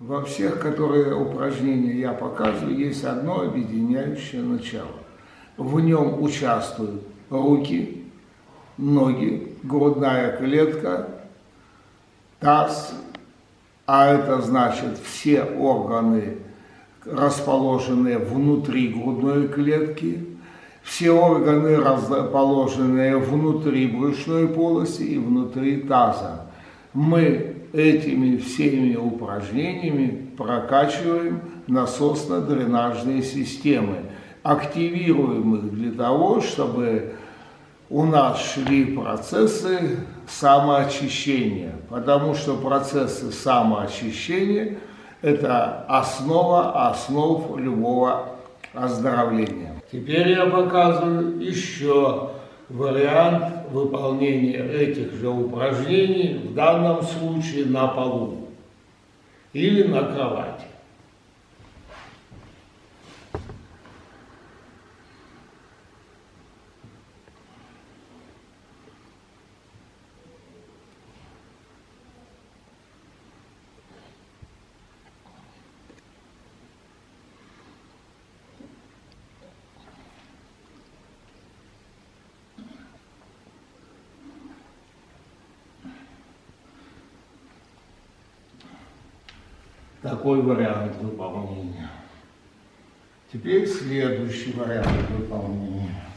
Во всех, которые упражнения я показываю, есть одно объединяющее начало. В нем участвуют руки, ноги, грудная клетка, таз, а это значит все органы, расположенные внутри грудной клетки, все органы, расположенные внутри брюшной полости и внутри таза. Мы этими всеми упражнениями прокачиваем насосно-дренажные системы, активируем их для того, чтобы у нас шли процессы самоочищения, потому что процессы самоочищения – это основа основ любого оздоровления. Теперь я показываю еще вариант выполнения этих же упражнений, в данном случае на полу или на кровати. Такой вариант выполнения. Теперь следующий вариант выполнения.